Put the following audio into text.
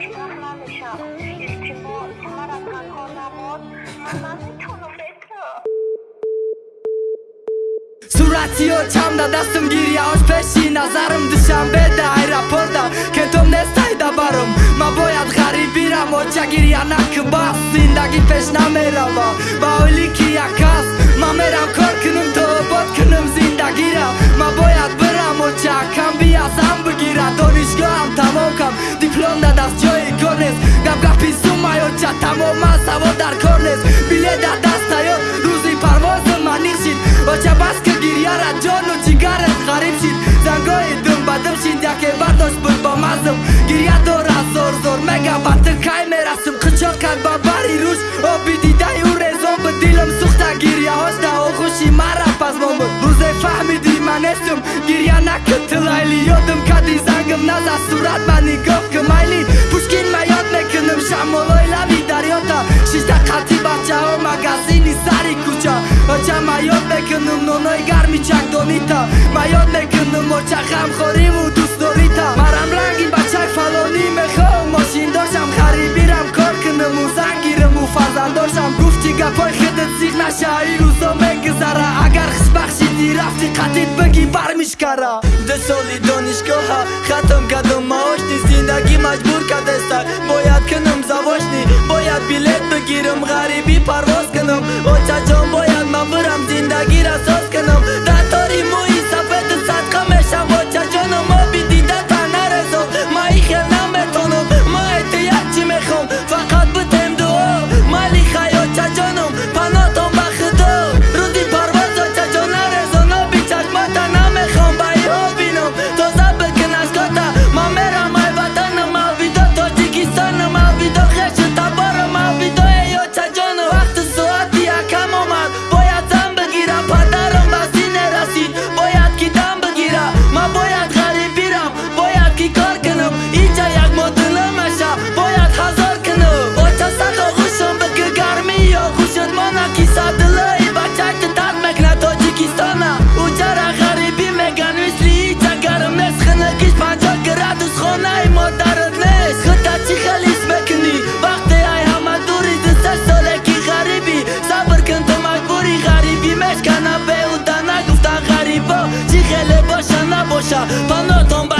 душман намешам истимоъ мара танҳо намон ман наметавонам суратио чамда дастум гирияош пеши назарам душанбеда аэропорта ке ту нестайда барам. Ма бояд ғарибирам оча гирия накбас зиндагӣ пеш намерава ба оли ки Կատամով մասավոր դարքորնես Բիլեդա դաստայոտ Ռուզի պարվոզը մանիխշիտ Ոչաբասկը գիրյարա ջոն ու չիգարը խարիպշիտ Զանգոյի դմբադմ շինդյակ է բարդոշ բրբամազմ Գիրյադոր ասոր զոր մեգա բատը կայ մեր ասմ Քչոր կան բաբարի ռուշ Օբի դիդայ ու ռեզոն բդիլմ սուխտա գիրյա հոշտա օխուշի մարա պազմոմը Ռուզե ֆահմի դիմանեսում Գիրյանա կտլայլի Յոդմ կադի զանգմ նազա սուրատ մանի գով կմայլի دونیتا من یاد می‌کنم مچه خم خوریم و دوست داریتا مرم رنگین بچه فلانی می‌خوام. ماشین داشتم خریبیرم کار کنم و زنگیرم و فرزند داشتم. گفتی گپای خودت سیخ نشه ای روزا میگذره. اگر خش بخشیدی رفتی قطیت بگی برمیشکره. ده سالی دانشگاه ها ختم کردم معاشنی زندگی مجبور کرده باید کنم زواشنی باید بیلت بگیرم غریبی پرواز کنم. و جان باید من برم زندگی را ساز کنم. 者パンドトンバ